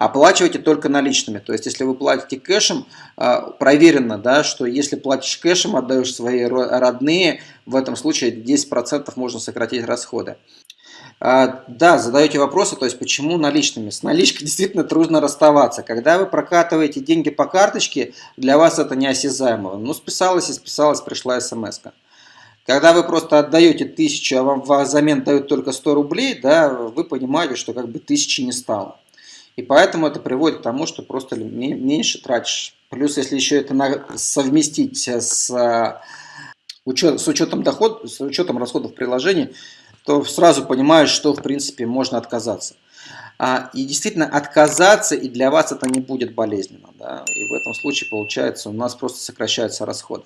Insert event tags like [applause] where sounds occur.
оплачивайте только наличными. То есть, если вы платите кэшем, а, проверено, да, что если платишь кэшем, отдаешь свои родные, в этом случае 10% можно сократить расходы. А, да, задаете вопросы, то есть почему наличными? С наличкой [laughs] действительно трудно расставаться. Когда вы прокатываете деньги по карточке, для вас это неосязаемо. Ну, списалось и списалось, пришла смс -ка. Когда вы просто отдаете тысячу, а вам взамен дают только 100 рублей, да, вы понимаете, что как бы тысячи не стало. И поэтому это приводит к тому, что просто меньше тратишь. Плюс, если еще это совместить с, учет, с учетом доход, с учетом расходов приложения, то сразу понимаешь, что в принципе можно отказаться. А, и действительно отказаться, и для вас это не будет болезненно. Да? И в этом случае получается у нас просто сокращаются расходы.